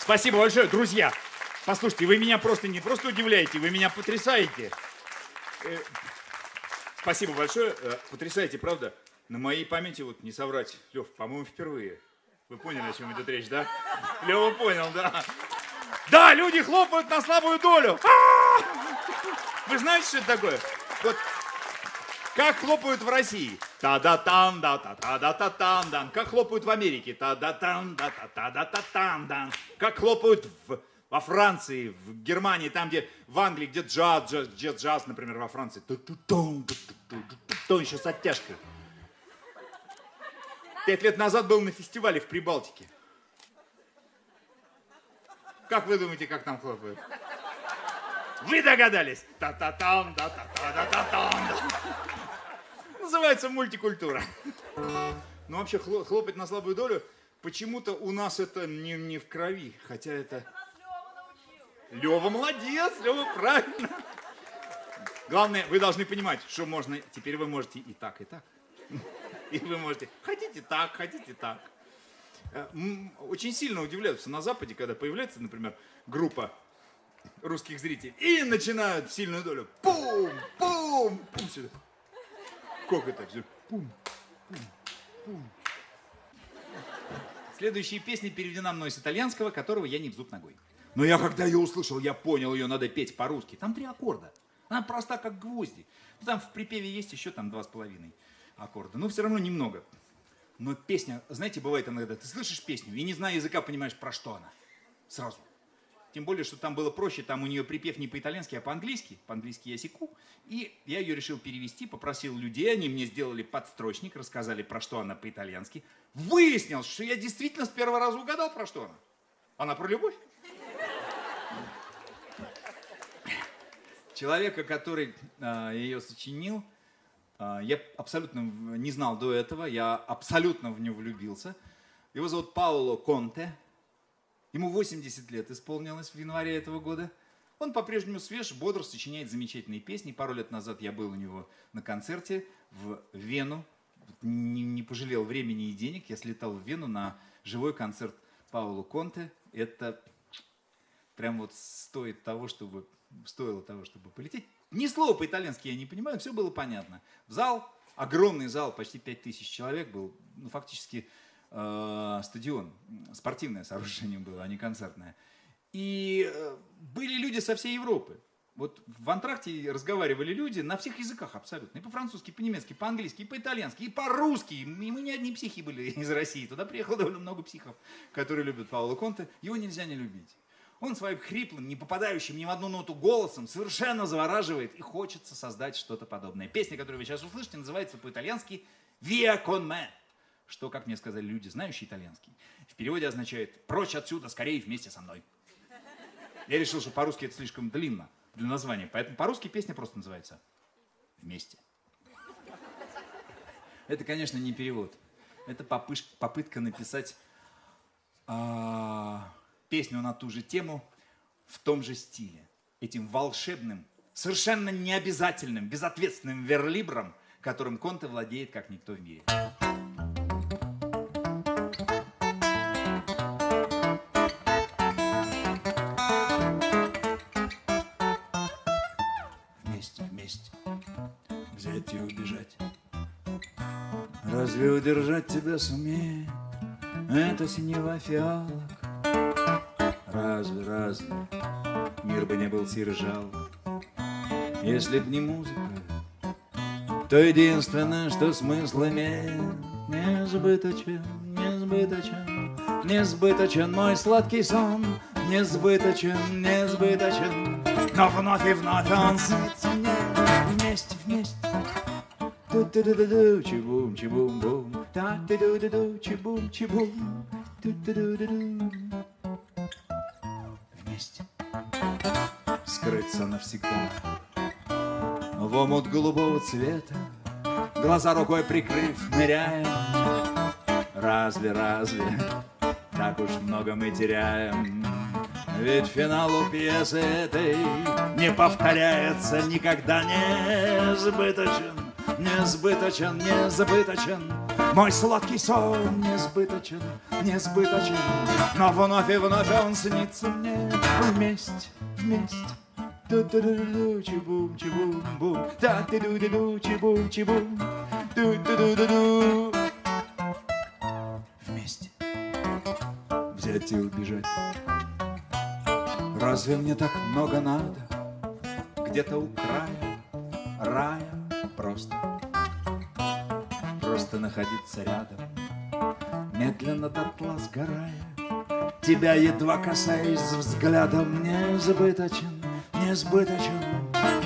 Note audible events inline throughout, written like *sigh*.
Спасибо большое, друзья. Послушайте, вы меня просто не просто удивляете, вы меня потрясаете. Э, спасибо большое, э, потрясаете, правда? На моей памяти, вот не соврать, Лев, по-моему, впервые. Вы поняли, о чем идет речь, да? Лева понял, да. Да, люди хлопают на слабую долю. А! Вы знаете, что это такое? Вот как хлопают в России? Та-да-там, да та та да та Как хлопают в Америке? Та-да-там, да та та да та Как хлопают в, во Франции, в Германии, там, где в Англии, где джаз, джаз, джаз, джаз например, во Франции. Еще с оттяжкой. Пять лет назад был на фестивале в Прибалтике. Как вы думаете, как там хлопают? Вы догадались? Та-та-там, да-та-та-да-та-там. Называется мультикультура. Ну, вообще, хлопать на слабую долю, почему-то у нас это не, не в крови, хотя это... Лева молодец, Лева правильно. Главное, вы должны понимать, что можно, теперь вы можете и так, и так. И вы можете, хотите так, хотите так. Э, очень сильно удивляются на Западе, когда появляется, например, группа русских зрителей и начинают сильную долю. Пум, пум, пум сюда. Как это все? Пум, пум, пум. Следующая песня переведена мной с итальянского, которого я не в зуб ногой. Но я когда ее услышал, я понял, ее надо петь по-русски. Там три аккорда. Она проста, как гвозди. Там в припеве есть еще там два с половиной аккорда. Но все равно немного. Но песня, знаете, бывает иногда, ты слышишь песню и не зная языка, понимаешь, про что она. Сразу. Тем более, что там было проще, там у нее припев не по-итальянски, а по-английски. По-английски я секу. И я ее решил перевести, попросил людей, они мне сделали подстрочник, рассказали, про что она по-итальянски. Выяснилось, что я действительно с первого раза угадал, про что она. Она про любовь. Человека, который э, ее сочинил, э, я абсолютно не знал до этого, я абсолютно в него влюбился. Его зовут Пауло Конте. Ему 80 лет исполнилось в январе этого года. Он по-прежнему свеж, бодр, сочиняет замечательные песни. Пару лет назад я был у него на концерте в Вену. Не, не пожалел времени и денег. Я слетал в Вену на живой концерт Паулу Конте. Это прям вот стоит того, чтобы, стоило того, чтобы полететь. Ни слова по-итальянски я не понимаю, все было понятно. В зал, огромный зал, почти 5000 человек был, ну, фактически э, стадион, спортивное сооружение было, а не концертное. И э, были люди со всей Европы. Вот в антракте разговаривали люди на всех языках абсолютно. И по-французски, и по-немецки, и по-английски, и по-итальянски, и по-русски. И мы не одни психи были *laughs* из России. Туда приехало довольно много психов, которые любят Паула Конте. Его нельзя не любить. Он своим хриплым, не попадающим ни в одну ноту голосом совершенно завораживает и хочется создать что-то подобное. Песня, которую вы сейчас услышите, называется по-итальянски «Via con me» что, как мне сказали люди, знающие итальянский, в переводе означает «прочь отсюда, скорее вместе со мной». Я решил, что по-русски это слишком длинно для названия, поэтому по-русски песня просто называется «Вместе». Это, конечно, не перевод. Это попытка написать а, песню на ту же тему в том же стиле. Этим волшебным, совершенно необязательным, безответственным верлибром, которым Конте владеет как никто в мире. Разве удержать тебя сумеет это синева фиалок? Разве, разве? Мир бы не был сир Если б не музыка, то единственное, что смысл имеет, Несбыточен, несбыточен, несбыточен мой сладкий сон, Несбыточен, несбыточен, но вновь и вновь он снится мне вместе, вместе. Ту-ту-ду-ду-ду, чибум, чибум-бум. Та-ту-ду-ду-ду, чибум, чибум. Ту-ту-ду-ду-ду. Вместе. Скрыться навсегда. В омут голубого цвета, Глаза рукой прикрыв, ныряем. Разве, разве, так уж много мы теряем? Ведь финалу пьесы этой не повторяется никогда не сбыточен несбыточен, незабыточен, Мой сладкий сон несбыточен, несбыточен, Но вновь и вновь он снится мне вместе, вместе. Ту-ту-ду-ду-ду. Вместе взять и убежать. Разве мне так много надо? Где-то у края рая просто Просто находиться рядом. Медленно дотла сгорая Тебя едва касаясь взглядом Несбыточен, несбыточен,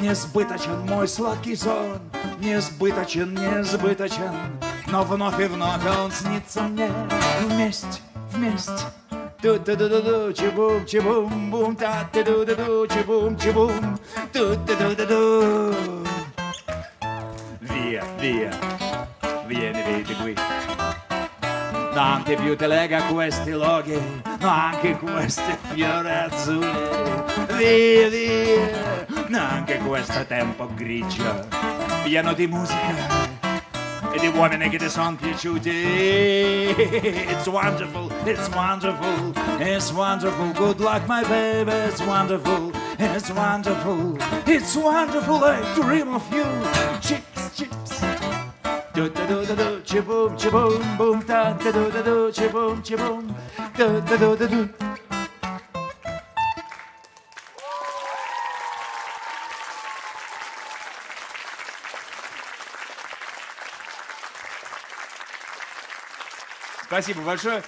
несбыточен Мой сладкий сон Несбыточен, несбыточен. Но вновь и вновь он снится мне Вместе, вместе. Ту ту ду ду ду чибум чибум бум та ту ду ду ду чибум чибум ту ту ду ду ду Via, via, vieni, vedi qui. Tante più te lega questi loghi, anche questi fiori azzurri. Via, via, anche questo tempo grigio, pieno di musica e di uomini che ti sono piaciuti. It's wonderful, it's wonderful, it's wonderful. Good luck, my baby, it's wonderful, it's wonderful, it's wonderful. I dream of you. Chips, chips. Спасибо большое.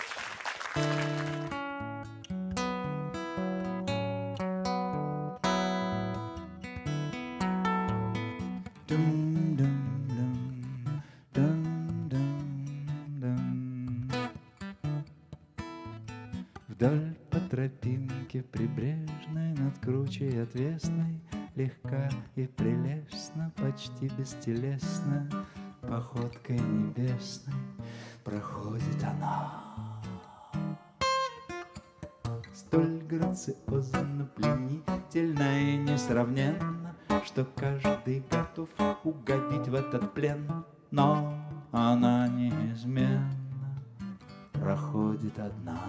Бестелесно Походкой небесной проходит она. Столь грациозно, пленительно и несравненно, Что каждый готов угодить в этот плен, Но она неизменно проходит одна.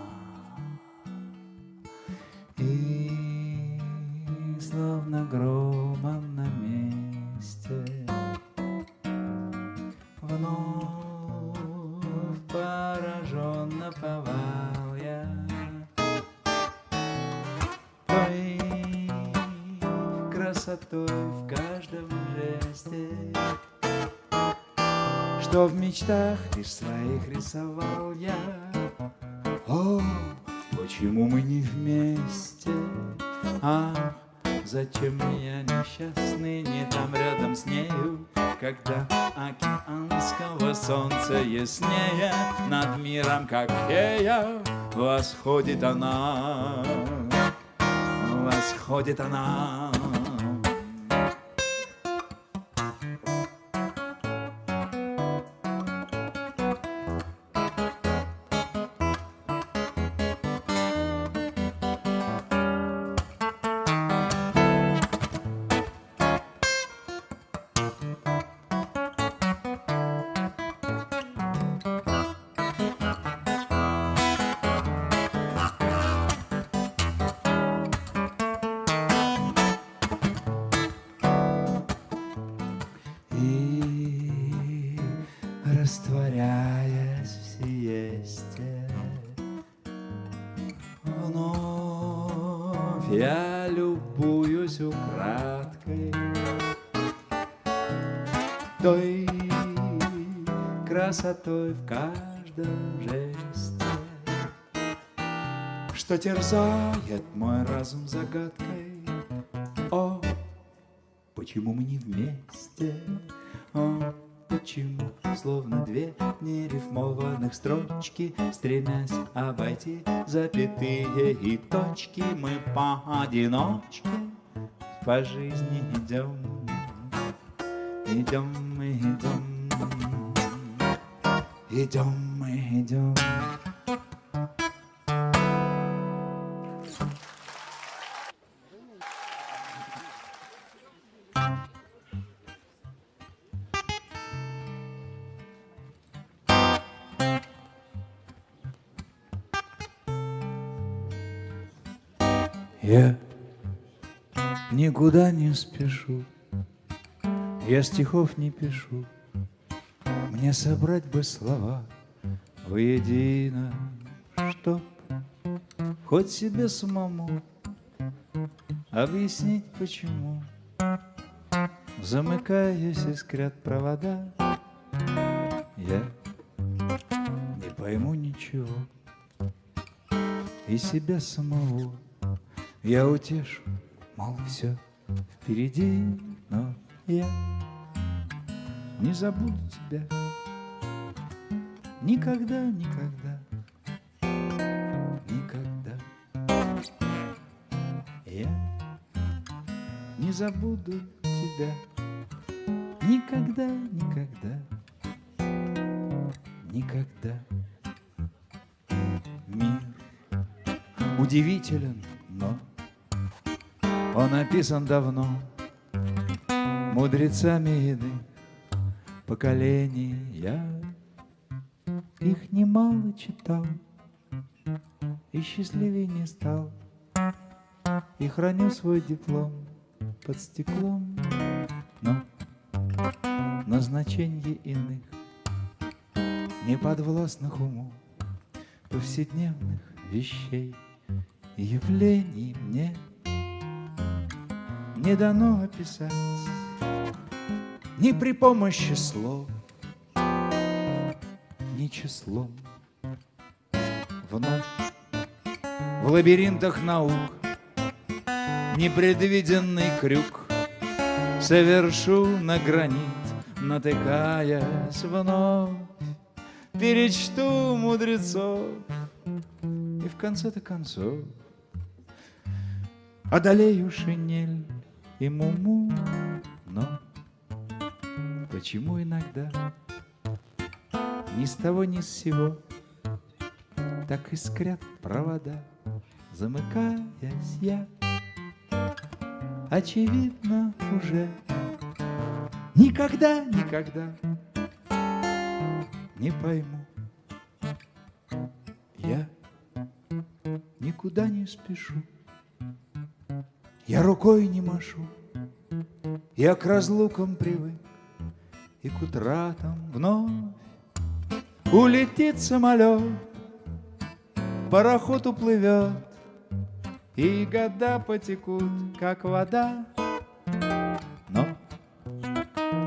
И словно громом на Вновь пораженно повал я Твоей красотой в каждом жесте Что в мечтах лишь своих рисовал я О, почему мы не вместе? Ах, зачем я несчастный не там рядом с нею? Когда океанского солнца яснее Над миром, как фея, восходит она Восходит она каждом Что терзает мой разум загадкой О, Почему мы не вместе? О, почему? Словно две нерифмованных строчки, Стремясь обойти запятые и точки, Мы поодиночке по жизни идем, Идем идем, Идем мы идем. Я никуда не спешу, я стихов не пишу, мне собрать бы слова — воедино, Чтоб хоть себе самому Объяснить, почему. Замыкаясь, искрят провода Я не пойму ничего. И себя самого я утешу, мол, все впереди, но я не забуду тебя Никогда, никогда, никогда. Я не забуду тебя. Никогда, никогда, никогда. Мир удивителен, но Он написан давно Мудрецами иных поколений. Я их немало читал И счастливее не стал. И храню свой диплом под стеклом Но назначение иных Неподвластных уму Повседневных вещей. И явлений мне Не дано описать Ни при помощи слов Числом Вновь в лабиринтах наук Непредвиденный крюк Совершу на гранит, натыкаясь вновь Перечту мудрецов И в конце-то концов Одолею шинель и муму. Но почему иногда Ни с того ни с сего. Так искрят провода Замыкаясь я. Очевидно уже Никогда, никогда не пойму. Я никуда не спешу. Я рукой не машу. Я к разлукам привык. И к утратам вновь Улетит самолет Пароход уплывет и года потекут, как вода. Но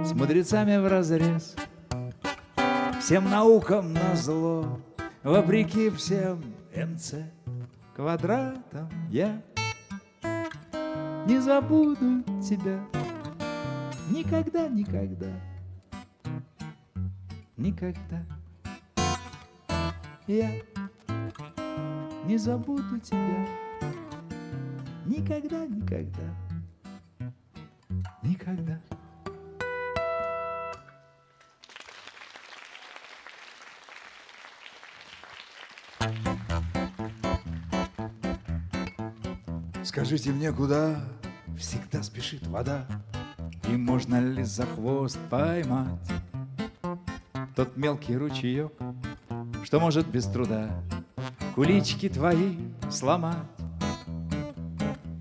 с мудрецами в разрез, всем наукам на зло, вопреки всем МЦ квадратам я не забуду тебя никогда, никогда, никогда. Я не забуду тебя. Никогда, никогда, никогда. Скажите мне, куда всегда спешит вода? И можно ли за хвост поймать Тот мелкий ручеек, что может без труда Кулички твои сломать?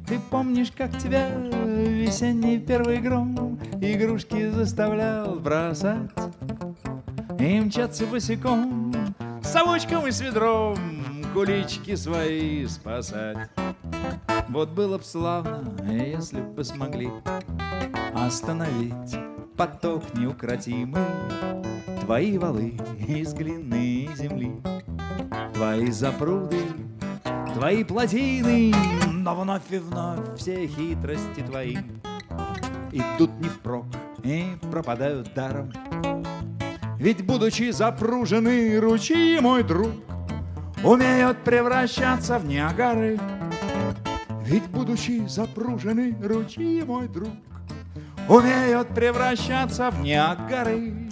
Ты помнишь, как тебя весенний первый гром Игрушки заставлял бросать? И мчаться босиком С совочком и с ведром Кулички свои спасать. Вот было б славно, если бы смогли Остановить поток неукротимый Твои валы из глины земли Твои запруды, твои плотины но вновь и вновь все хитрости твои Идут не впрок и пропадают даром. Ведь будучи запружены ручьи, мой друг Умеют превращаться в Ниагары Ведь будучи запружены ручьи, мой друг Умеют превращаться в Ниагары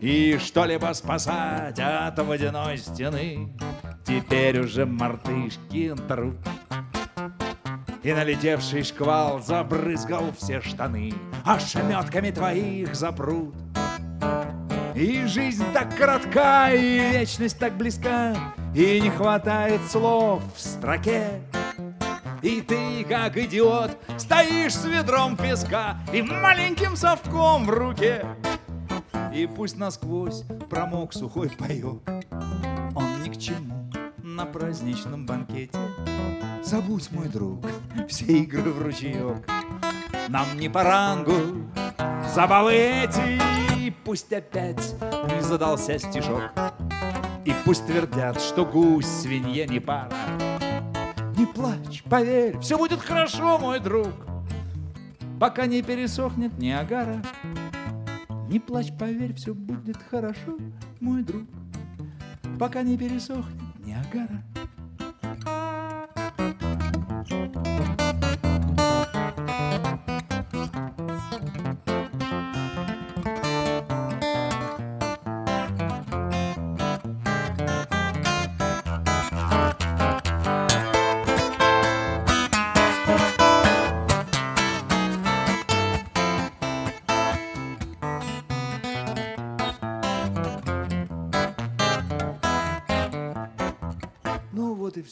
И что-либо спасать от водяной стены Теперь уже мартышкин труд и налетевший шквал забрызгал все штаны, А шаметками твоих запрут. И жизнь так коротка, и вечность так близка, И не хватает слов в строке. И ты, как идиот, стоишь с ведром песка И маленьким совком в руке И пусть насквозь промок сухой паёк. Он ни к чему на праздничном банкете. Забудь, мой друг, *laughs* все игры в ручеек Нам не по рангу забавы эти Пусть опять не задался стишок И пусть твердят, что гусь свинье не пара. Не плачь, поверь, все будет хорошо, мой друг. Пока не пересохнет Ниагара Не плачь, поверь, все будет хорошо, мой друг. Пока не пересохнет Ниагара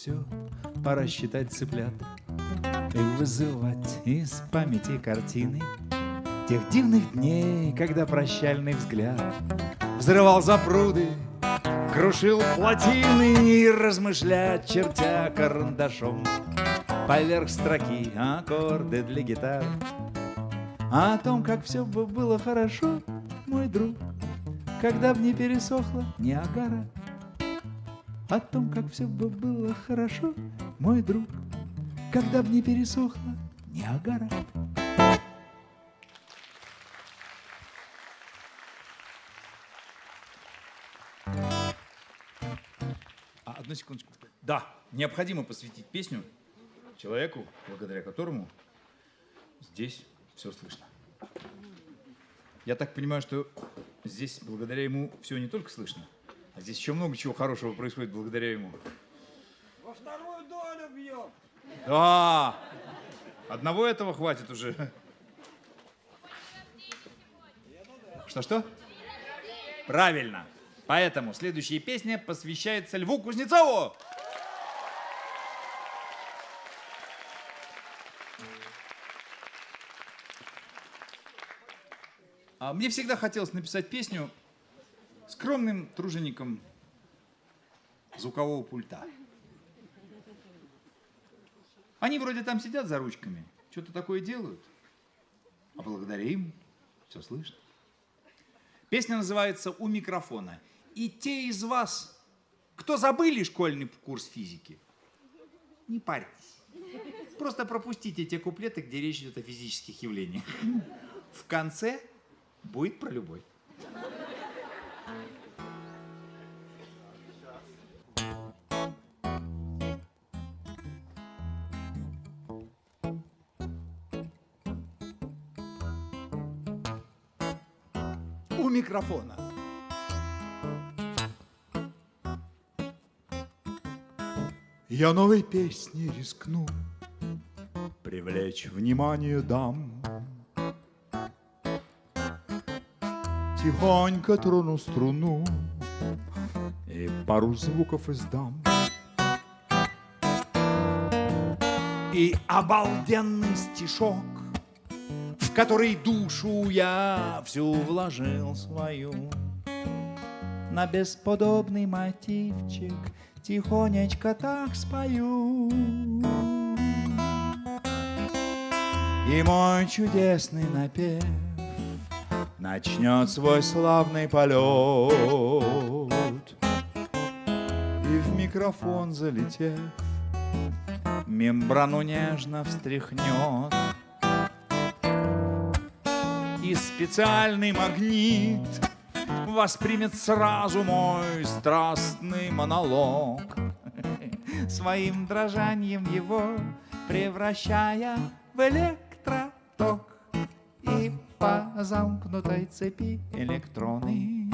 все, пора считать цыплят И вызывать из памяти картины Тех дивных дней, когда прощальный взгляд Взрывал запруды, крушил плотины И размышлять, чертя карандашом Поверх строки аккорды для гитар. А о том, как все бы было хорошо, мой друг Когда б не пересохла Ниагара о том, как все бы было хорошо, мой друг, когда б не пересохла Ниагара. А, одну секундочку. Да, необходимо посвятить песню человеку, благодаря которому здесь все слышно. Я так понимаю, что здесь благодаря ему все не только слышно, а здесь еще много чего хорошего происходит благодаря ему. Во вторую долю бьем. Да, одного этого хватит уже. Что-что? Правильно. Поэтому следующая песня посвящается Льву Кузнецову. А мне всегда хотелось написать песню скромным тружеником звукового пульта. Они вроде там сидят за ручками, что-то такое делают, а благодаря им все слышно. Песня называется «У микрофона». И те из вас, кто забыли школьный курс физики, не парьтесь. Просто пропустите те куплеты, где речь идет о физических явлениях. В конце будет про любовь. У микрофона. Я новой песней рискну Привлечь внимание дам Тихонько трону струну И пару звуков издам. И обалденный стишок В который душу я всю вложил свою. На бесподобный мотивчик Тихонечко так спою. И мой чудесный напев Начнет свой славный полет. И в микрофон залетев Мембрану нежно встряхнет. И специальный магнит Воспримет сразу мой страстный монолог. Своим дрожанием его Превращая в электроток И замкнутой цепи. Электроны.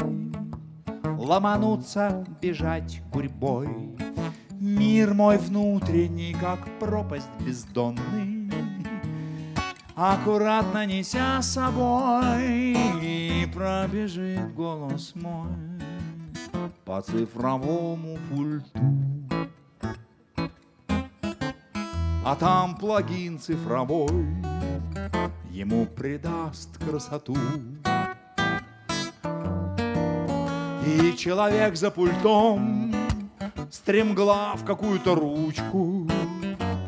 Ломанутся, бежать гурьбой Мир мой внутренний, как пропасть бездонный. Аккуратно неся собой пробежит голос мой. По цифровому пульту. А там плагин цифровой ему придаст красоту. И человек за пультом стремглав какую-то ручку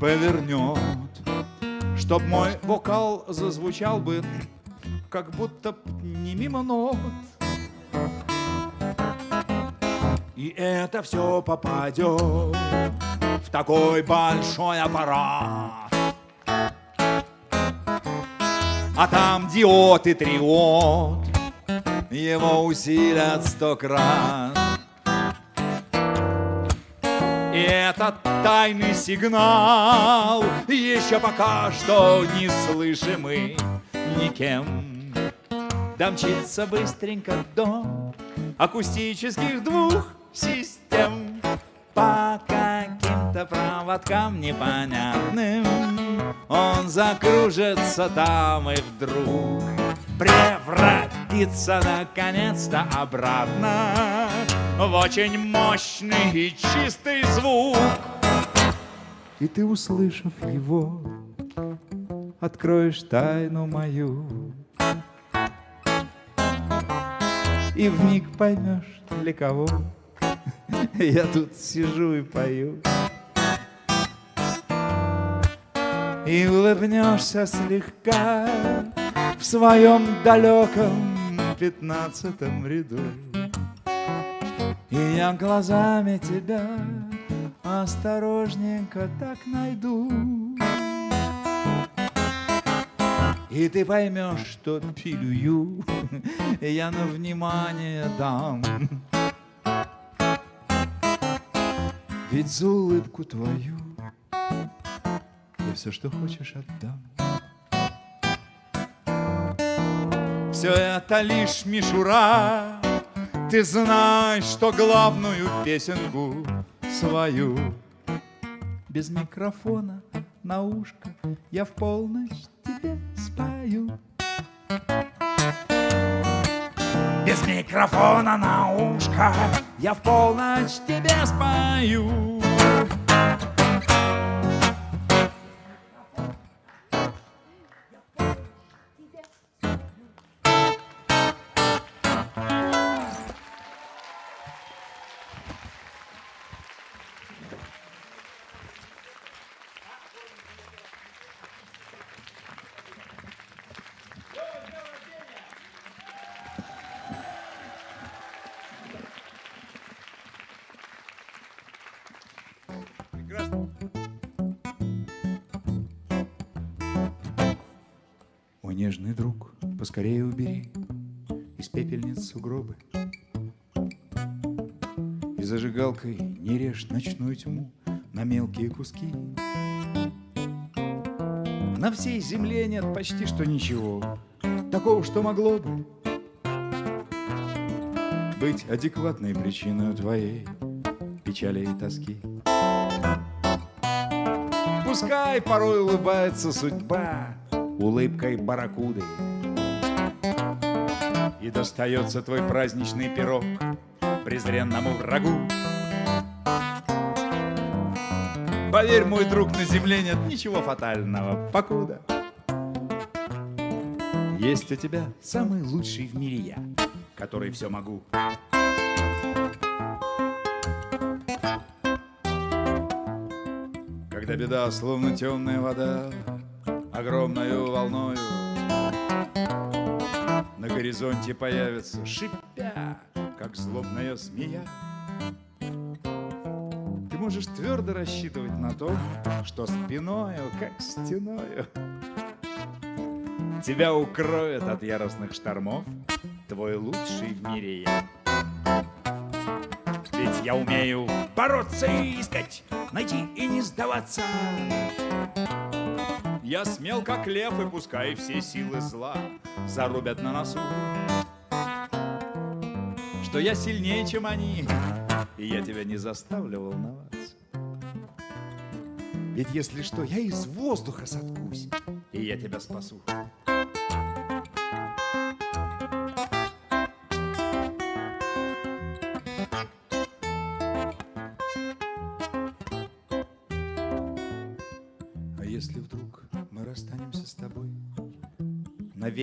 повернет, чтоб мой вокал зазвучал бы, как будто не мимо нот. И это все попадет в такой большой аппарат. А там диод и триод его усилят сто крат. И этот тайный сигнал еще пока что не слышимый никем. Домчится быстренько до акустических двух систем по каким-то проводкам непонятным. Он закружится там и вдруг превратится наконец-то обратно в очень мощный и чистый звук. И ты, услышав его, откроешь тайну мою. И вмиг поймешь, для кого *laughs* я тут сижу и пою. И улыбнешься слегка в своем далеком пятнадцатом ряду. И я глазами тебя осторожненько так найду. И ты поймешь, что пилюю *laughs* я на внимание дам. Ведь за улыбку твою я все, что хочешь, отдам. Все это лишь мишура, ты знаешь, что главную песенку свою без микрофона на ушко я в полночь тебе спою. Без микрофона на ушко я в полночь тебе спою. Поскорее убери из пепельниц сугробы. И зажигалкой не режь ночную тьму на мелкие куски. На всей земле нет почти что ничего такого, что могло бы быть адекватной причиной твоей печали и тоски. Пускай порой улыбается судьба улыбкой барракуды. И достается твой праздничный пирог презренному врагу. Поверь, мой друг, на земле нет ничего фатального, покуда. Есть у тебя самый лучший в мире я, который все могу. Когда беда, словно темная вода, огромною волною На горизонте появится, шипя, как злобная змея. Ты можешь твердо рассчитывать на то, что спиною, как стеною Тебя укроет от яростных штормов Твой лучший в мире я. Ведь я умею бороться и искать Найти и не сдаваться я смел, как лев, и пускай все силы зла зарубят на носу. Что я сильнее, чем они, и я тебя не заставлю волноваться. Ведь если что, я из воздуха соткусь, и я тебя спасу.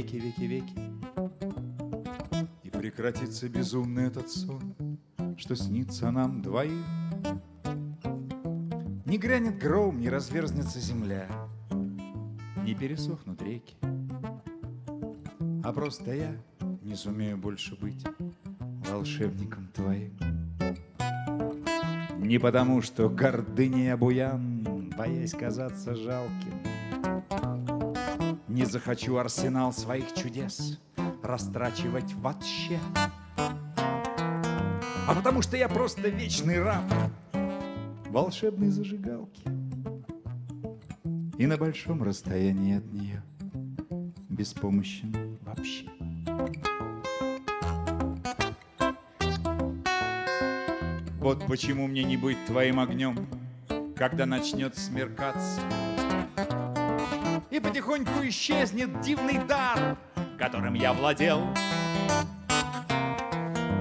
Веки, веки, веки, и прекратится безумный этот сон, что снится нам двоим, не грянет гром, не разверзнется земля, не пересохнут реки, а просто я не сумею больше быть волшебником твоим. Не потому, что гордыня буян, боясь казаться жалким. Не захочу арсенал своих чудес растрачивать вообще. А потому что я просто вечный раб волшебной зажигалки. И на большом расстоянии от нее беспомощен вообще. Вот почему мне не быть твоим огнем, когда начнет смеркаться. И потихоньку исчезнет дивный дар, которым я владел.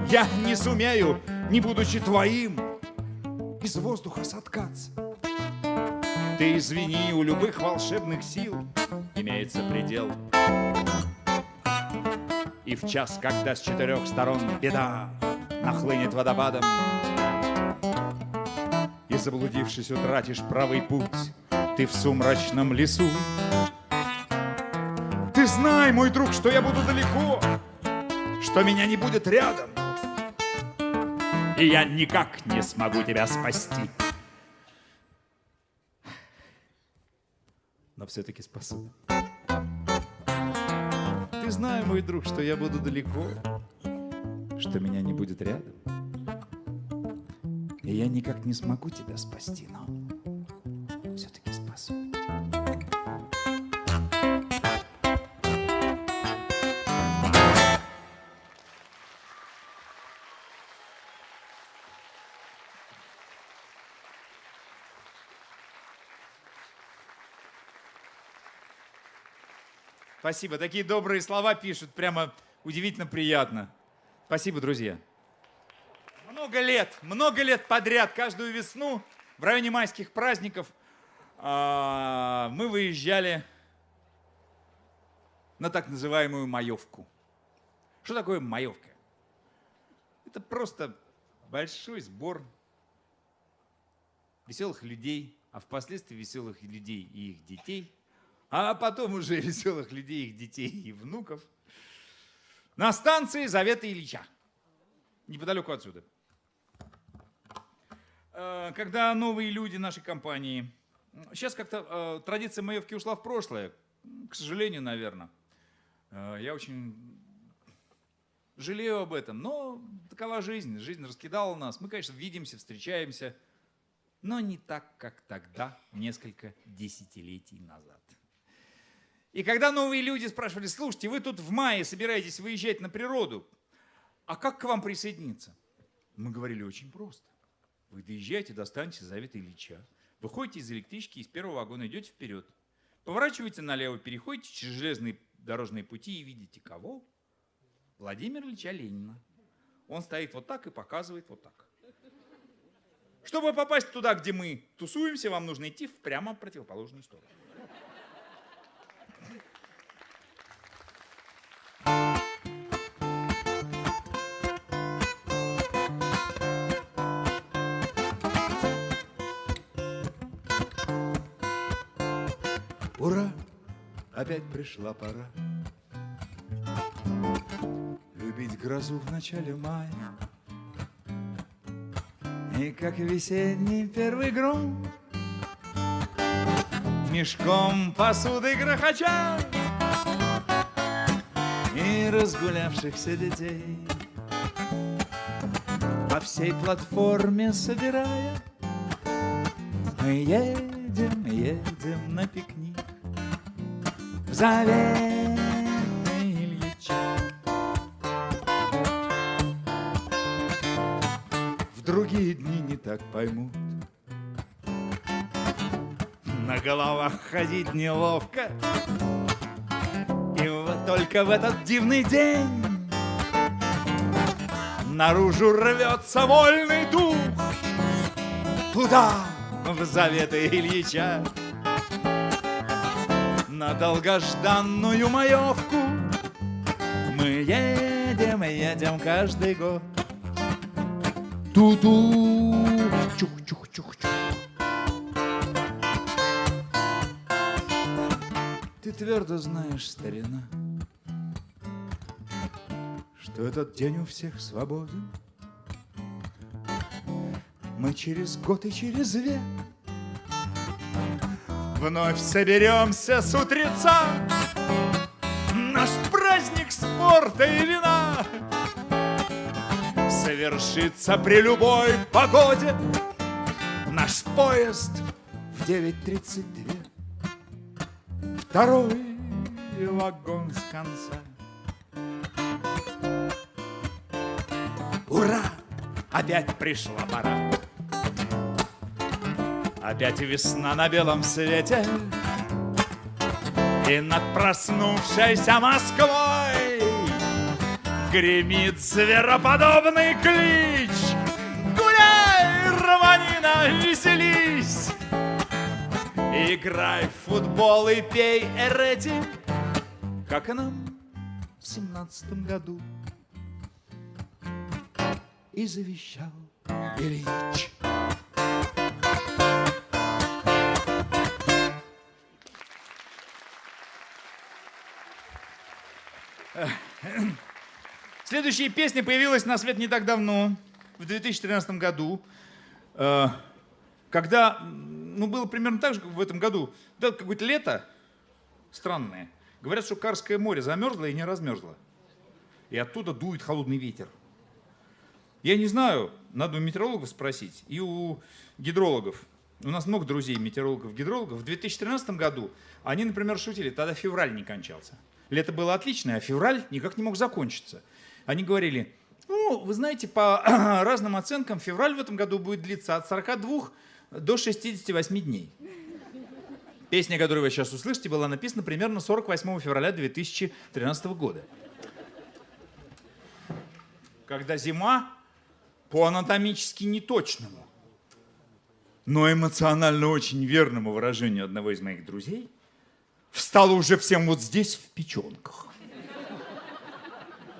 Я не сумею, не будучи твоим, из воздуха соткаться. Ты извини, у любых волшебных сил имеется предел. И в час, когда с четырех сторон беда нахлынет водопадом, и заблудившись утратишь правый путь, ты в сумрачном лесу. Ты знай, мой друг, что я буду далеко, что меня не будет рядом, и я никак не смогу тебя спасти. Но все-таки спасу. Ты знай, мой друг, что я буду далеко, что меня не будет рядом. И я никак не смогу тебя спасти, но Спасибо. Такие добрые слова пишут. Прямо удивительно приятно. Спасибо, друзья. Много лет, много лет подряд, каждую весну в районе майских праздников а, мы выезжали на так называемую маевку. Что такое маевка? Это просто большой сбор веселых людей, а впоследствии веселых людей и их детей, а потом уже *laughs* веселых людей, их детей и внуков на станции Завета Ильича, неподалеку отсюда. Э, Когда новые люди нашей компании, сейчас как-то э, традиция маевки ушла в прошлое, к сожалению, наверное. Э, Я очень жалею об этом, но такова жизнь, жизнь раскидала нас. Мы, конечно, видимся, встречаемся, но не так, как тогда, несколько десятилетий назад. И когда новые люди спрашивали, слушайте, вы тут в мае собираетесь выезжать на природу, а как к вам присоединиться? Мы говорили очень просто. Вы доезжаете до станции Завета Ильича, выходите из электрички, из первого вагона идете вперед, поворачиваете налево, переходите через железные дорожные пути и видите кого? Владимира Ильича Ленина. Он стоит вот так и показывает вот так. Чтобы попасть туда, где мы тусуемся, вам нужно идти в прямо противоположную сторону. Опять пришла пора. Любить грозу в начале мая. И как весенний первый гром. Мешком посуды грохоча. И разгулявшихся детей. По всей платформе собирая. Мы едем, едем на пикник Заветный Ильича. В другие дни не так поймут. На головах ходить неловко. И вот только в этот дивный день Наружу рвется вольный дух Туда, в заветы Ильича на долгожданную маевку. Мы едем, едем каждый год. Ту-ту, чух-чух-чух-чух. Ты твердо знаешь, старина, что этот день у всех свободен. Мы через год и через век Вновь соберемся с утреца. Наш праздник спорта и вина Совершится при любой погоде. Наш поезд в 9.32 Второй вагон с конца. Ура! Опять пришла пора Опять весна на белом свете. И над проснувшейся Москвой Гремит звероподобный клич. Гуляй, Романина, веселись. Играй в футбол и пей эрети Как и нам в семнадцатом году. И завещал Ильич Следующая песня появилась на свет не так давно, в 2013 году, э, когда, ну, было примерно так же, как в этом году. Да, какое-то лето странное. Говорят, что Карское море замерзло и не размерзло. И оттуда дует холодный ветер. Я не знаю, надо у метеорологов спросить и у гидрологов. У нас много друзей метеорологов, гидрологов. В 2013 году они, например, шутили, тогда февраль не кончался. Лето было отличное, а февраль никак не мог закончиться. Они говорили, ну, вы знаете, по *clears throat* разным оценкам февраль в этом году будет длиться от 42 до 68 дней. Песня, которую вы сейчас услышите, была написана примерно 48 февраля 2013 года. Когда зима по анатомически неточному, но эмоционально очень верному выражению одного из моих друзей – встала уже всем вот здесь в печенках.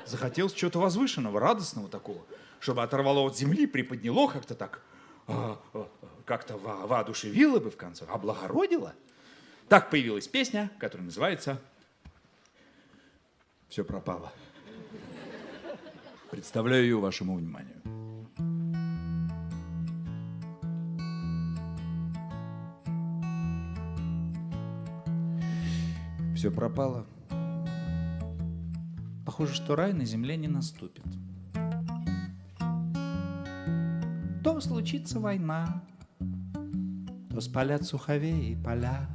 Захотелось чего-то возвышенного, радостного такого, чтобы оторвало от земли, приподняло как-то так, а, а, как-то во воодушевило бы в конце, облагородило. Так появилась песня, которая называется «Все пропало». Представляю ее вашему вниманию. Все пропало. Похоже, что рай на земле не наступит. То случится война, то спалят суховеи и поля.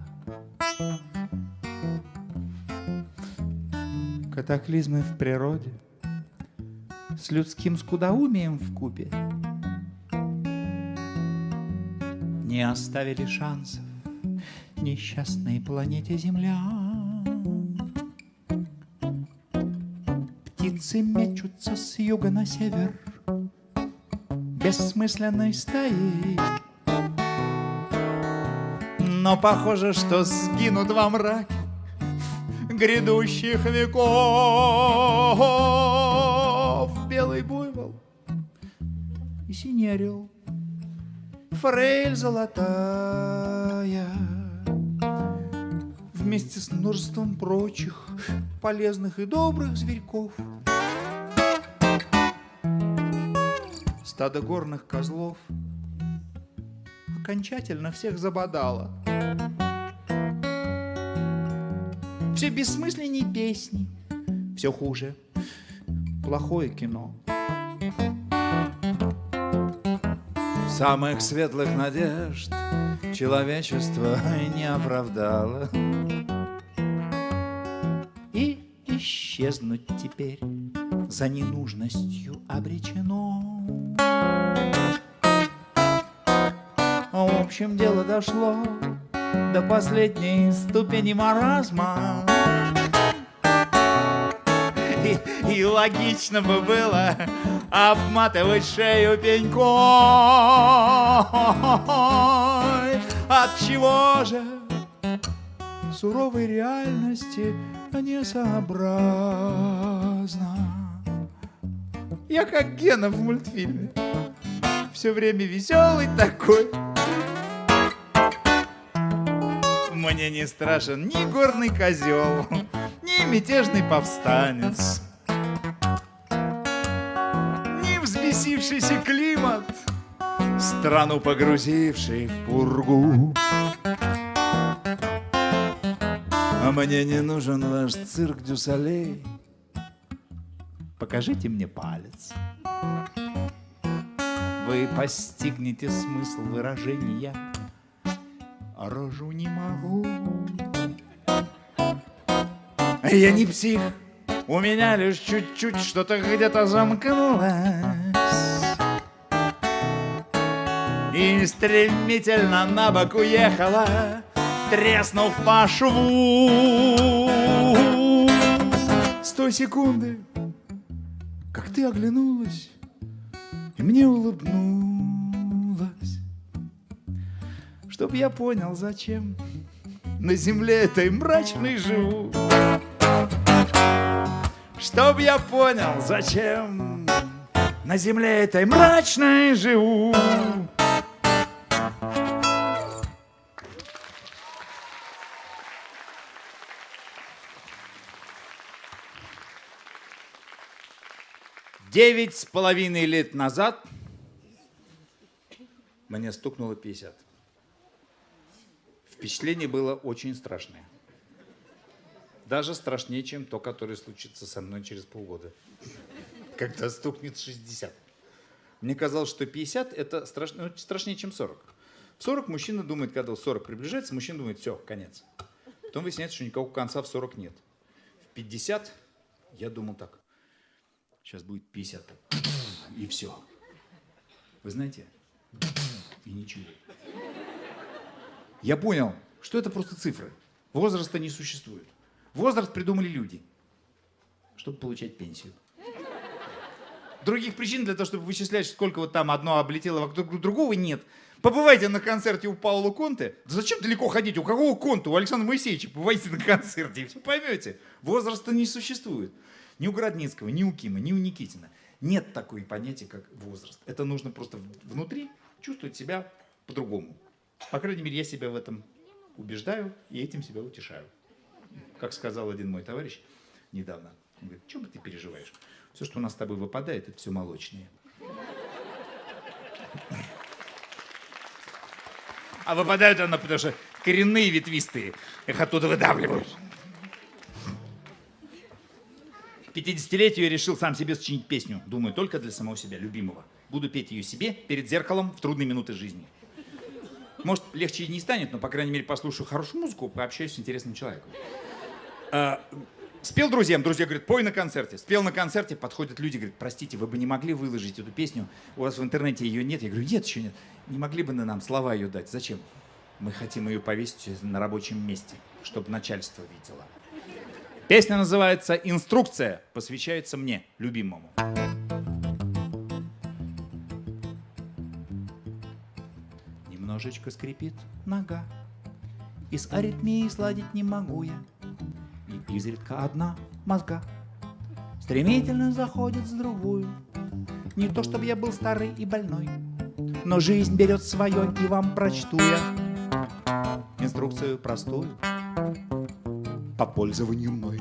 Катаклизмы в природе с людским скудоумием в купе не оставили шансов несчастной планете Земля. Птицы мечутся с юга на север. Бессмысленной стаей Но похоже, что сгинут во мраке Грядущих веков. Белый буйвол и синий орел Форель золотая. Вместе с множеством прочих полезных и добрых зверьков. Стадо горных козлов окончательно всех забодало. Все бессмысленней песни, все хуже, плохое кино. Самых светлых надежд человечество не оправдало. исчезнуть теперь за ненужностью обречено. В общем, дело дошло до последней ступени маразма. И, и логично бы было обматывать шею пенькой. От чего же суровой реальности несообразно. Я как Гена в мультфильме, все время веселый такой. Мне не страшен ни горный козел, ни мятежный повстанец, ни взбесившийся климат, страну погрузивший в пургу. А мне не нужен ваш цирк Дюсалей. Покажите мне палец. Вы постигнете смысл выражения. Рожу не могу. Я не псих. У меня лишь чуть-чуть что-то где-то замкнулось. И стремительно на бок уехала треснув по шву. С той секунды, ты оглянулась, и мне улыбнулась, чтоб я понял, зачем на земле этой мрачной живу. Чтоб я понял, зачем на земле этой мрачной живу. Девять с половиной лет назад мне стукнуло 50. Впечатление было очень страшное. Даже страшнее, чем то, которое случится со мной через полгода. Когда стукнет 60. Мне казалось, что 50 это страшно, ну, страшнее, чем 40. В 40 мужчина думает, когда 40 приближается, мужчина думает, все, конец. Потом выясняется, что никакого конца в 40 нет. В 50 я думал так. Сейчас будет 50. И все. Вы знаете? И ничего. Я понял, что это просто цифры. Возраста не существует. Возраст придумали люди, чтобы получать пенсию. Других причин для того, чтобы вычислять, сколько вот там одно облетело вокруг другого, нет. Побывайте на концерте у Паула Конте. Да зачем далеко ходить? У какого Конта? У Александра Моисеевича. Побывайте на концерте, и все поймете. Возраста не существует. Ни у Городницкого, ни у Кима, ни у Никитина. Нет такой понятия, как возраст. Это нужно просто внутри чувствовать себя по-другому. По крайней мере, я себя в этом убеждаю и этим себя утешаю. Как сказал один мой товарищ недавно, он говорит, что бы ты переживаешь? Все, что у нас с тобой выпадает, это все молочнее. А выпадают оно, потому что коренные ветвистые их оттуда выдавливают. 50-летию я решил сам себе сочинить песню. Думаю, только для самого себя, любимого. Буду петь ее себе перед зеркалом в трудные минуты жизни. Может, легче и не станет, но, по крайней мере, послушаю хорошую музыку, пообщаюсь с интересным человеком. А, спел друзьям, друзья говорят, пой на концерте. Спел на концерте, подходят люди, говорят, простите, вы бы не могли выложить эту песню, у вас в интернете ее нет. Я говорю, нет, еще нет. Не могли бы на нам слова ее дать? Зачем? Мы хотим ее повесить на рабочем месте, чтобы начальство видело. Песня называется «Инструкция», посвящается мне, любимому. Немножечко скрипит нога, И с аритмией сладить не могу я, И изредка одна мозга Стремительно заходит с другую. Не то, чтобы я был старый и больной, Но жизнь берет свое, и вам прочту я Инструкцию простую — по пользованию мной.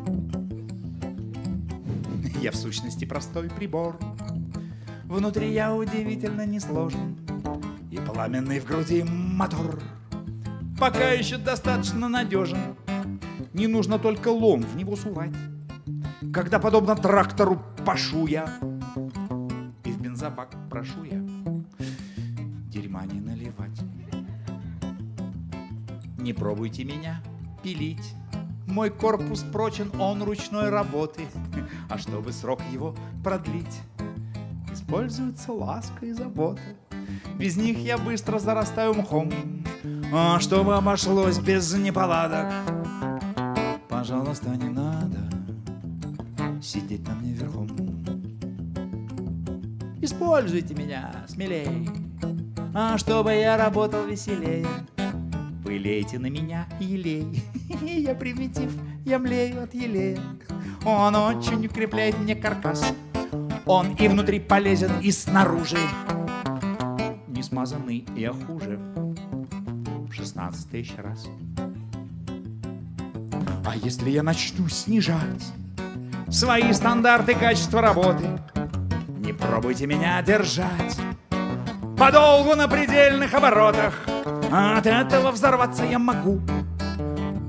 Я в сущности простой прибор. Внутри я удивительно несложен. И пламенный в груди мотор. Пока еще достаточно надежен. Не нужно только лом в него сувать. Когда, подобно трактору, пашу я, И в бензобак прошу я Дерьма не наливать. Не пробуйте меня пилить мой корпус прочен, он ручной работы. *laughs* А чтобы срок его продлить, используется ласка и забота. Без них я быстро зарастаю мхом. А чтобы обошлось без неполадок, пожалуйста, не надо сидеть на мне верхом. Используйте меня смелее, а чтобы я работал веселее. Вы лейте на меня елей. *laughs* *laughs* Я примитив, я млею от елея. Он очень укрепляет мне каркас. Он и внутри полезен, и снаружи. Не смазанный я хуже. 16 тысяч раз. А если я начну снижать свои стандарты качества работы, не пробуйте меня держать подолгу на предельных оборотах. От этого взорваться я могу,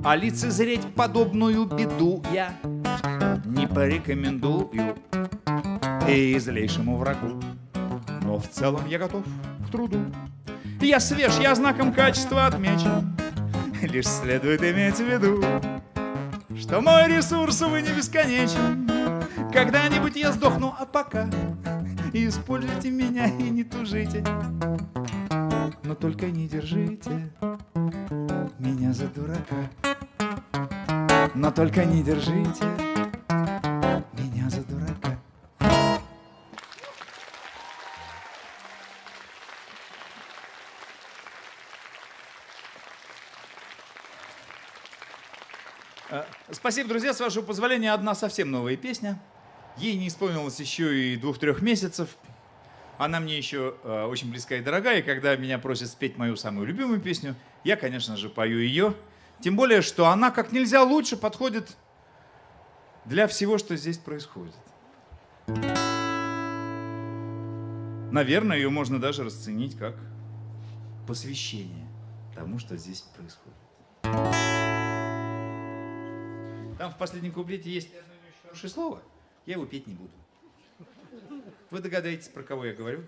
а лицезреть подобную беду я не порекомендую и злейшему врагу. Но в целом я готов к труду. Я свеж, я знаком качества отмечен. Лишь следует иметь в виду, что мой ресурс, увы, не бесконечен. Когда-нибудь я сдохну, а пока используйте меня и не тужите. Но только не держите меня за дурака. Но только не держите меня за дурака. Э, Спасибо, друзья. С вашего позволения, одна совсем новая песня. Ей не исполнилось еще и двух-трех месяцев. Она мне еще э, очень близка и дорогая, и когда меня просят спеть мою самую любимую песню, я, конечно же, пою ее. Тем более, что она как нельзя лучше подходит для всего, что здесь происходит. Наверное, ее можно даже расценить как посвящение тому, что здесь происходит. Там в последнем куплете есть одно хорошее слово. Я его петь не буду. Вы догадаетесь, про кого я говорю?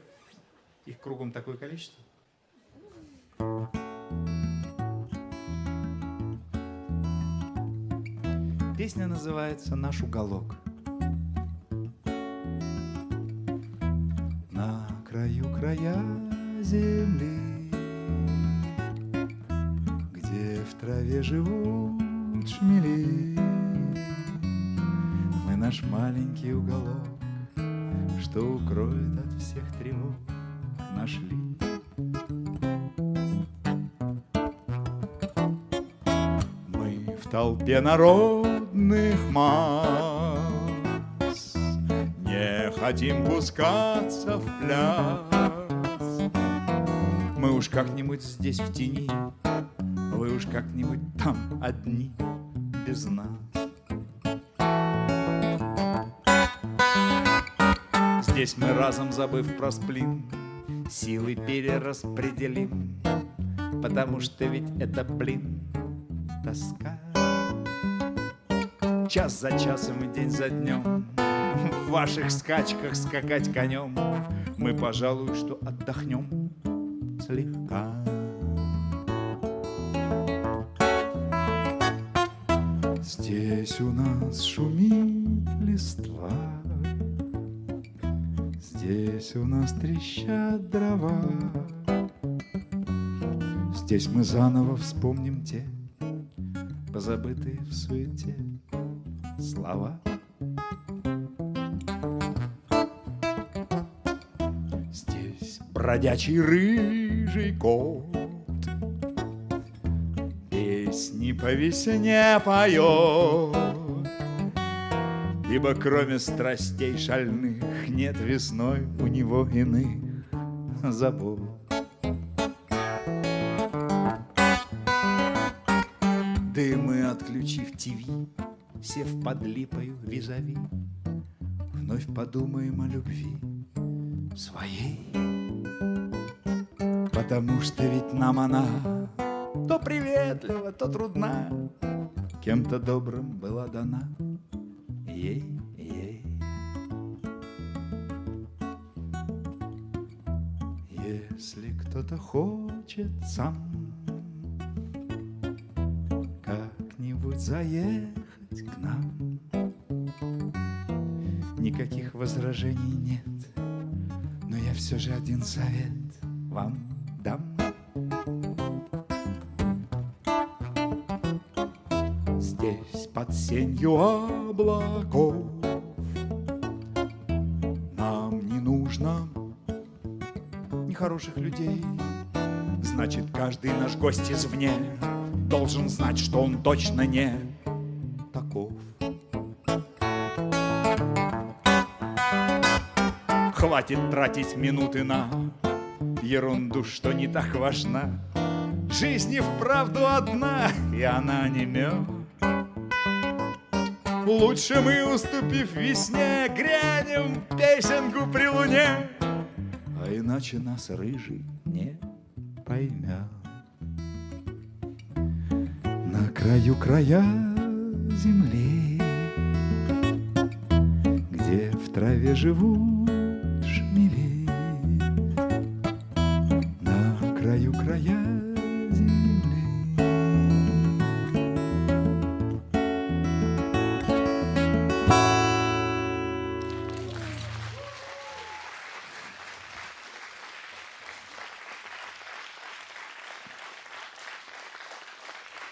Их кругом такое количество. Песня называется «Наш уголок». На краю края земли, Где в траве живут шмели, Мы наш маленький уголок, Что укроет от всех тревог, Нашли. Мы в толпе народных масс Не хотим пускаться в пляс Мы уж как-нибудь здесь в тени Вы уж как-нибудь там одни без нас Здесь мы разом забыв про сплин Силы перераспределим Потому что ведь это, блин, тоска. Час за часом и день за днем В ваших скачках скакать конем. Мы, пожалуй, что отдохнем слегка. Здесь у нас шумит листва Здесь у нас трещат дрова Здесь мы заново вспомним те Позабытые в суете слова. Здесь бродячий рыжий кот Песни по весне поет. Ибо кроме страстей шальных Нет весной у него иных забот Дымы отключив ТВ Сев под липою визави Вновь подумаем о любви своей. Потому что ведь нам она То приветлива, то трудна. Кем-то добрым была дана ей Кто-то хочет сам. Как-нибудь заехать к нам. Никаких возражений нет Но я все же один совет вам дам. Здесь под сенью облаков Нехороших людей значит каждый наш гость извне Должен знать, что он точно не таков. Хватит тратить минуты на ерунду, что не так важна. Жизнь и вправду одна, и она не мед. Лучше мы, уступив весне, грянем песенку при луне, иначе нас рыжий не поймет. На краю края земли, где в траве живут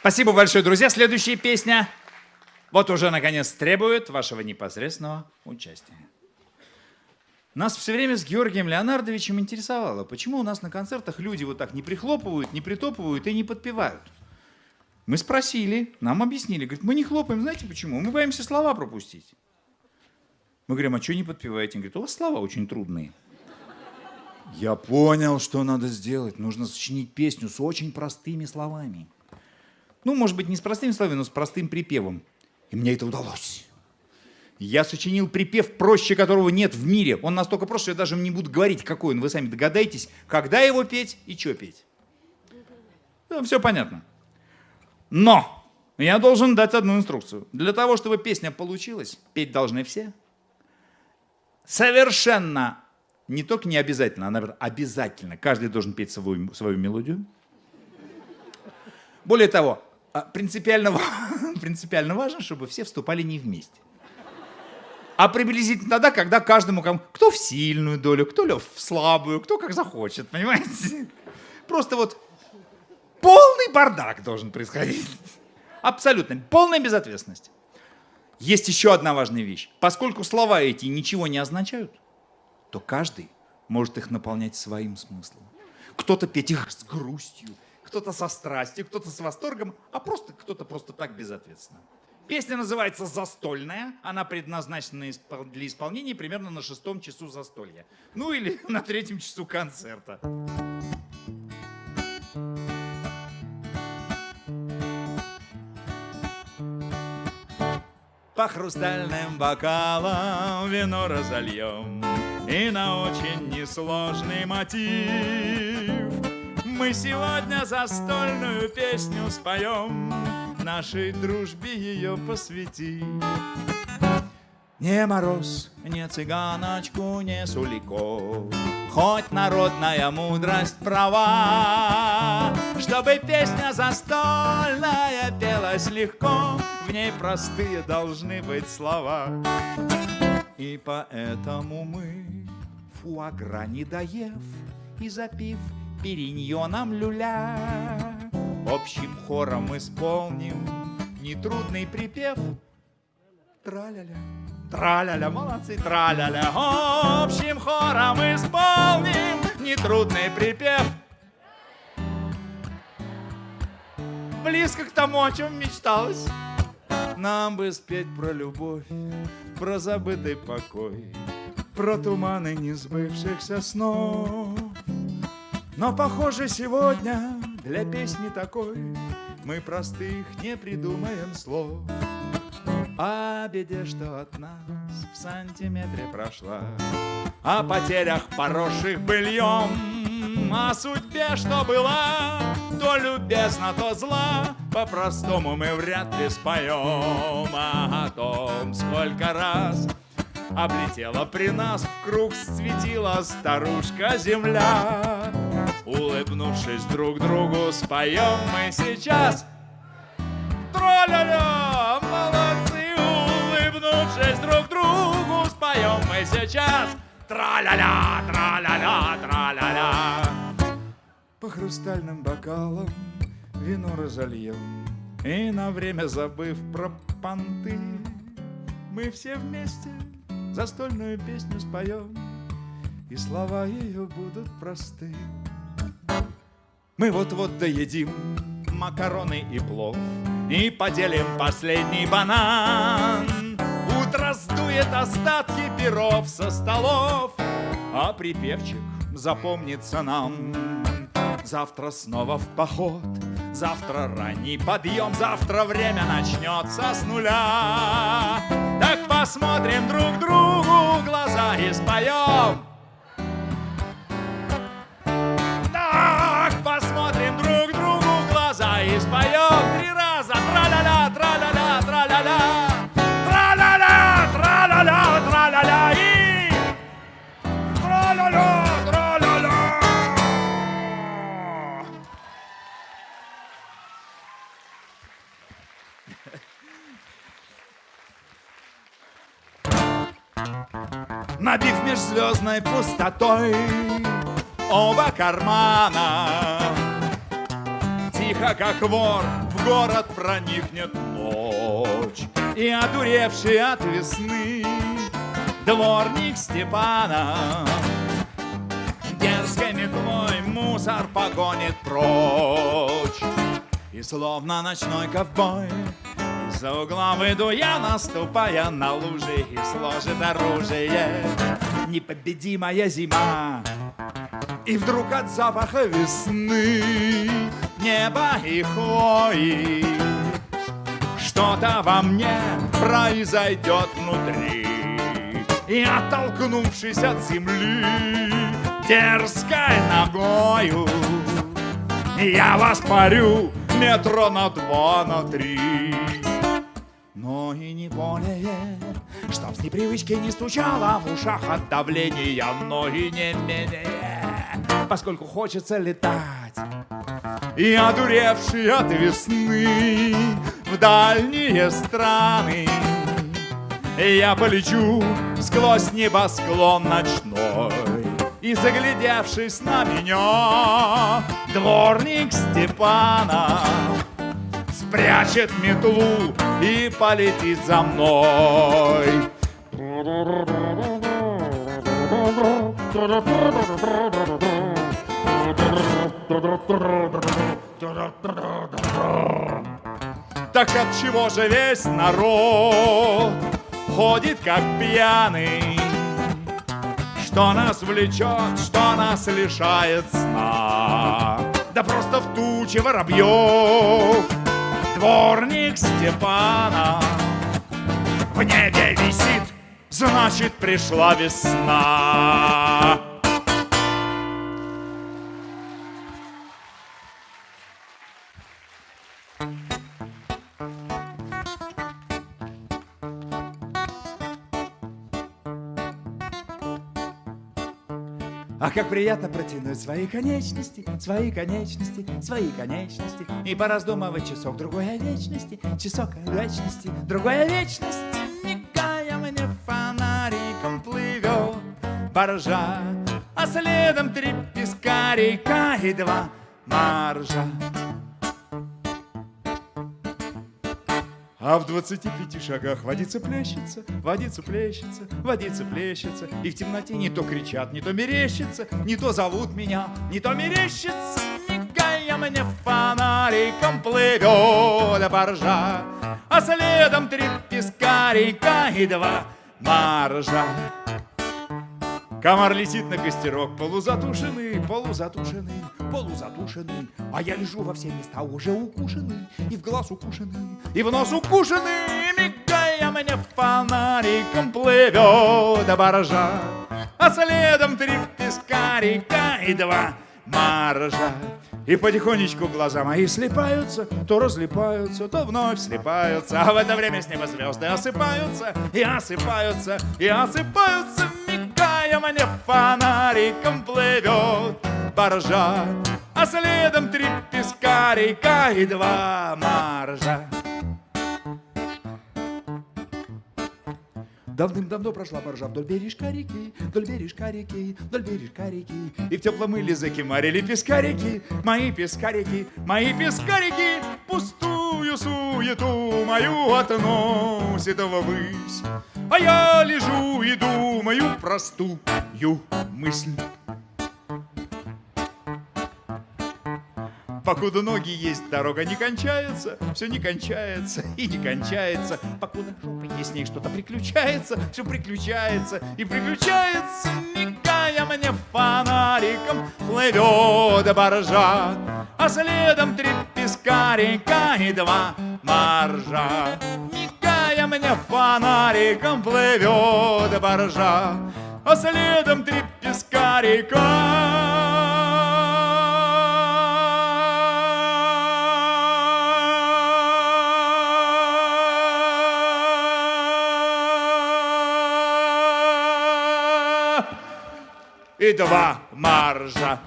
Спасибо большое, друзья. Следующая песня вот уже наконец требует вашего непосредственного участия. Нас все время с Георгием Леонардовичем интересовало, почему у нас на концертах люди вот так не прихлопывают, не притопывают и не подпевают. Мы спросили, нам объяснили. Говорит, мы не хлопаем, знаете почему? Мы боимся слова пропустить. Мы говорим, а что не подпеваете? Он говорит, у вас слова очень трудные. Я понял, что надо сделать. Нужно сочинить песню с очень простыми словами. Ну, может быть, не с простыми словами, но с простым припевом. И мне это удалось. Я сочинил припев, проще которого нет в мире. Он настолько прост, что я даже не буду говорить, какой он. Вы сами догадаетесь, когда его петь и что петь. Ну, все понятно. Но я должен дать одну инструкцию. Для того, чтобы песня получилась, петь должны все. Совершенно не только не обязательно, а наверное, обязательно. Каждый должен петь свою, свою мелодию. Более того, принципиально, ва- *laughs* принципиально важно, чтобы все вступали не вместе. А приблизительно тогда, когда каждому, кто в сильную долю, кто в слабую, кто как захочет, понимаете? *laughs* Просто вот полный бардак должен происходить. *laughs* Абсолютно, полная безответственность. Есть еще одна важная вещь. Поскольку слова эти ничего не означают, то каждый может их наполнять своим смыслом. Кто-то петь их с грустью, кто-то со страстью, кто-то с восторгом, а просто кто-то просто так безответственно. Песня называется «Застольная». Она предназначена для исполнения примерно на шестом часу застолья. Ну или *laughs* на третьем часу концерта. По хрустальным бокалам вино разольем И на очень несложный мотив Мы сегодня застольную песню споем Нашей дружбе ее посвятим не мороз, не цыганочку, не сулико, Хоть народная мудрость права, Чтобы песня застольная пелась легко, В ней простые должны быть слова. И поэтому мы, фуагра не доев И запив периньоном люля, Общим хором исполним нетрудный припев Траля-ля, траля-ля, молодцы, траля-ля. Общим хором исполним нетрудный припев. Близко к тому, о чем мечталось. Нам бы спеть про любовь, про забытый покой, про туманы несбывшихся снов. Но, похоже, сегодня для песни такой мы простых не придумаем слов. О беде, что от нас в сантиметре прошла, О потерях, поросших быльем, О судьбе, что была, то любезна, то зла, По-простому мы вряд ли споем, А о том, сколько раз Облетела при нас в круг, светила старушка земля. Улыбнувшись друг другу, споем мы сейчас Троля-ля, молодцы, улыбнувшись друг другу, споем мы сейчас. Тра-ля-ля, тра-ля-ля, тра-ля-ля. По хрустальным бокалам вино разольем, И на время забыв про понты, Мы все вместе застольную песню споем, И слова ее будут просты. Мы вот-вот доедим макароны и плов И поделим последний банан. Утро сдует остатки перов со столов А припевчик запомнится нам. Завтра снова в поход Завтра ранний подъем Завтра время начнется с нуля. Так посмотрим друг другу в глаза и споем межзвездной пустотой оба кармана. Тихо, как вор, в город проникнет ночь И одуревший от весны дворник Степана. Дерзкой метлой мусор погонит прочь И словно ночной ковбой из-за угла выйду я, наступая на лужи И сложит оружие Непобедимая зима. И вдруг от запаха весны Неба и хвои. Что-то во мне произойдет внутри. И оттолкнувшись от земли Дерзкой ногою я воспарю метро на два, на три Но и не более. Чтоб с непривычки не стучало в ушах от давления Но и не менее. Поскольку хочется летать И одуревший от весны В дальние страны я полечу сквозь небосклон ночной. И заглядевшись на меня Дворник Степана Спрячет метлу и полетит за мной Так от чего же весь народ ходит как пьяный? Что нас влечет, что нас лишает сна? Да просто в туче воробьев Дворник Степана. В небе висит, значит пришла весна как приятно протянуть свои конечности, свои конечности, свои конечности. И пораздумывать часок другой вечности, часок вечности, другой вечности. Мигая мне фонариком плывет баржа А следом три пескарика и два маржа А в двадцати пяти шагах водится плещется, водится плещется, водится плещется. И в темноте не то кричат, не то мерещится, не то зовут меня, не то мерещится. Мигая мне фонариком плывет баржа, А следом три пескарика и два маржа. Комар летит на костерок, полузатушенный, полузатушенный, полузатушенный. А я лежу во все места уже укушенный, и в глаз укушенный, и в нос укушенный. Мигая мне фонариком плывет баржа, а следом три пескарика и два маржа. И потихонечку глаза мои слепаются, то разлипаются, то вновь слепаются. А в это время с неба звезды осыпаются, и осыпаются, и осыпаются. Мне фонариком плывет баржа, а следом три пескарика и два маржа. Давным-давно прошла баржа вдоль бережка реки, вдоль бережка реки, вдоль бережка реки. И в теплом иле закимарили пескарики, мои пескарики, мои пескарики. Пустую суету мою относит ввысь. А я лежу и думаю простую мысль. Покуда ноги есть, дорога не кончается, все не кончается *laughs* и не кончается. Покуда жопа есть, с ней что-то приключается, все приключается и приключается. Мигая мне фонариком плывет баржа, а следом три пескарика и два маржа. Мигая мне фонариком плывет баржа, а следом три пескарика. И два маржа.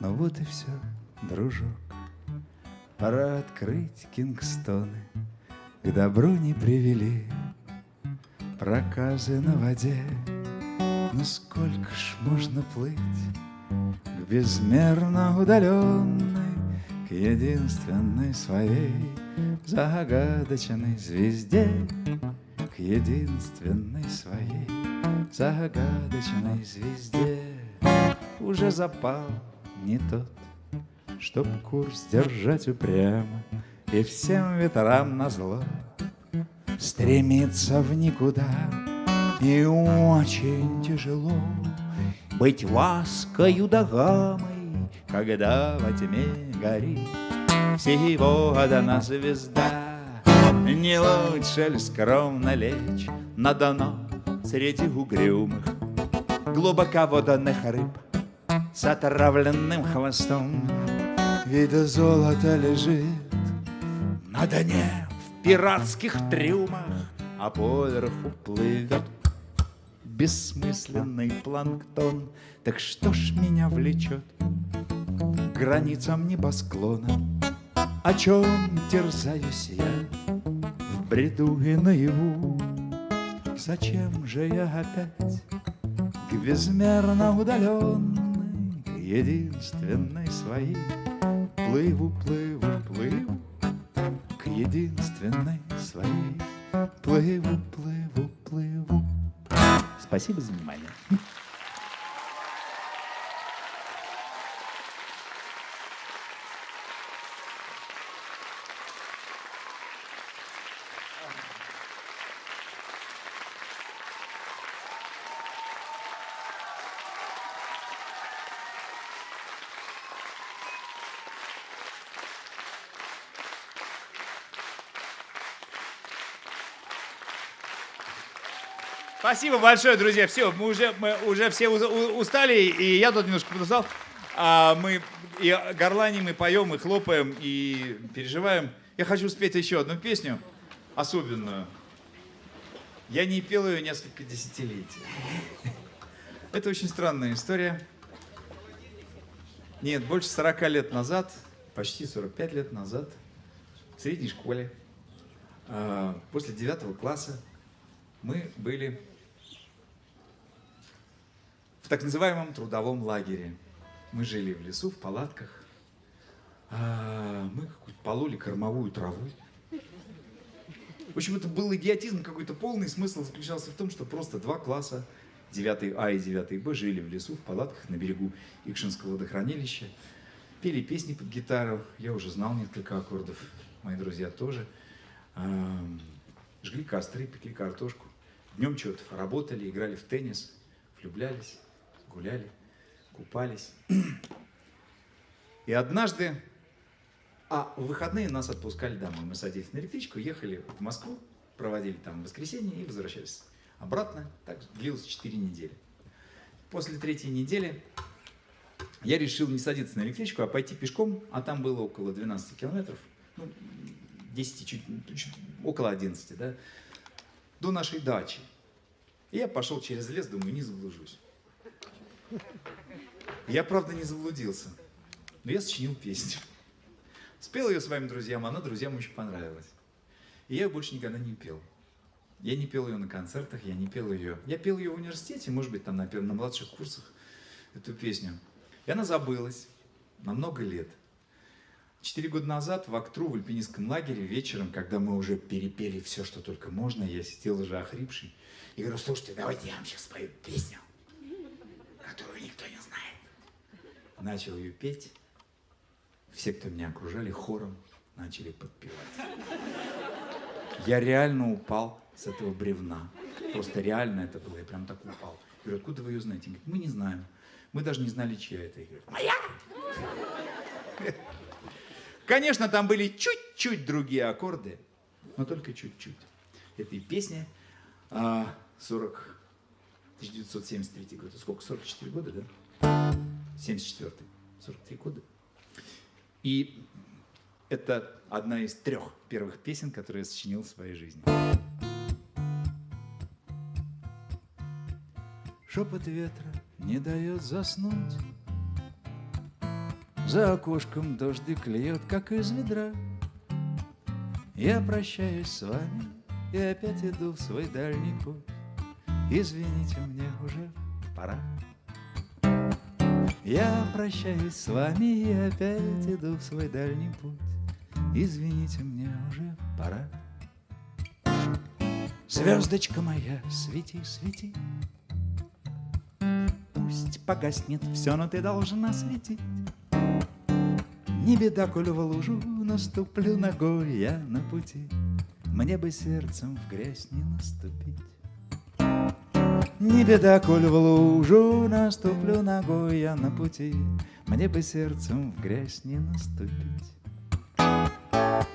Ну вот и все, дружок. Пора открыть Кингстоны. К добру не привели проказы на воде. Ну сколько ж можно плыть к безмерно удаленной, к единственной своей загадочной звезде, к единственной своей загадочной звезде. Уже запал не тот, Чтоб курс держать упрямо И всем ветрам назло Стремиться в никуда И очень тяжело Быть ласкою да гамой Когда во тьме горит Всего одна звезда Не лучше ли скромно лечь На дно среди угрюмых Глубоководных рыб с отравленным хвостом. Ведь золото лежит на дне в пиратских трюмах, а поверху плывет бессмысленный планктон. Так что ж меня влечет к границам небосклона? О чем терзаюсь я в бреду и наяву? Зачем же я опять к безмерно удаленной единственной своей. Плыву, плыву, плыву к единственной своей. Плыву, плыву. Спасибо за внимание. Спасибо большое, друзья. Все, мы уже, мы уже все устали, и я тут немножко подустал. А мы и горланим, и поем, и хлопаем, и переживаем. Я хочу спеть еще одну песню особенную. Я не пел ее несколько десятилетий. *laughs* Это очень странная история. Нет, больше 40 лет назад, почти 45 лет назад, в средней школе, а, после 9 класса, мы были в так называемом трудовом лагере. Мы жили в лесу, в палатках. А, Мы пололи кормовую траву. В общем, это был идиотизм какой-то полный. Смысл заключался в том, что просто два класса, 9 А и 9 Б, жили в лесу, в палатках на берегу Икшинского водохранилища. Пели песни под гитару. Я уже знал несколько аккордов. Мои друзья тоже. Ам, Жгли костры, пекли картошку. Днем что-то работали, играли в теннис, влюблялись, гуляли, купались. И однажды, а в выходные нас отпускали домой. Мы садились на электричку, ехали в Москву, проводили там воскресенье и возвращались обратно. Так длилось 4 недели. После третьей недели я решил не садиться на электричку, а пойти пешком, а там было около 12 километров, ну, 10, чуть, чуть около 11, да, до нашей дачи. И я пошел через лес, думаю, не заблужусь. Я, правда, не заблудился, но я сочинил песню. Спел ее своим друзьям, она друзьям очень понравилась. И я ее больше никогда не пел. Я не пел ее на концертах, я не пел ее. Я пел ее в университете, может быть, там на, на младших курсах, эту песню. И она забылась. на много лет. Четыре года назад в Актру, в альпинистском лагере, вечером, когда мы уже перепели все, что только можно, я сидел уже охрипший и говорю, слушайте, давайте я вам сейчас спою песню, которую никто не знает. Начал ее петь. Все, кто меня окружали, хором начали подпевать. Я реально упал с этого бревна. Просто реально это было. Я прям так упал. Я говорю, откуда вы ее знаете? Говорит, мы не знаем. Мы даже не знали, чья это. Я говорю, моя! Конечно, там были чуть-чуть другие аккорды, но только чуть-чуть. Это и песня а, 40, 1973 год. Сколько? 44 года, да? 74 43 года. И это одна из трех первых песен, которые я сочинил в своей жизни. Шепот ветра не дает заснуть. За окошком дождик льет, как из ведра. Я прощаюсь с вами и опять иду в свой дальний путь. Извините, мне уже пора. Я прощаюсь с вами и опять иду в свой дальний путь. Извините, мне уже пора. Звездочка моя, свети, свети. Пусть погаснет все, но ты должна светить. Не беда, коль в лужу наступлю ногой я на пути. Мне бы сердцем в грязь не наступить. Не беда, коль в лужу наступлю ногой я на пути. Мне бы сердцем в грязь не наступить.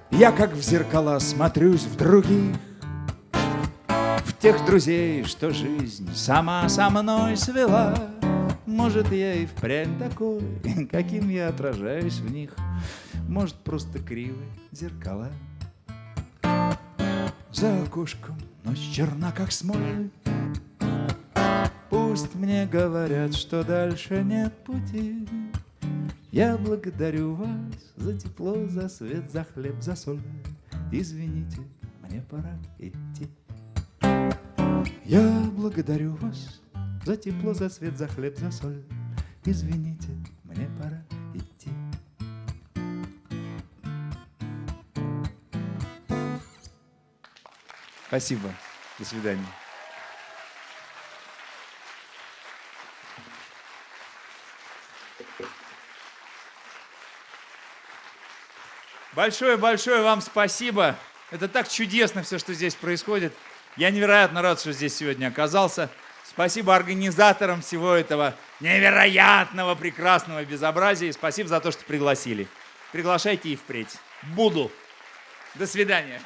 Я как в зеркала смотрюсь в других, В тех друзей, что жизнь сама со мной свела. Может, я и впрямь такой, *laughs* каким я отражаюсь в них. Может, просто кривые зеркала. За окошком ночь черна, как смоль. Пусть мне говорят, что дальше нет пути. Я благодарю вас за тепло, за свет, за хлеб, за соль. Извините, мне пора идти. Я благодарю вас за тепло, за свет, за хлеб, за соль. Извините, мне пора идти. Спасибо. До свидания. Большое-большое вам спасибо. Это так чудесно все, что здесь происходит. Я невероятно рад, что здесь сегодня оказался. Спасибо организаторам всего этого невероятного, прекрасного безобразия. И спасибо за то, что пригласили. Приглашайте и впредь. Буду. До свидания.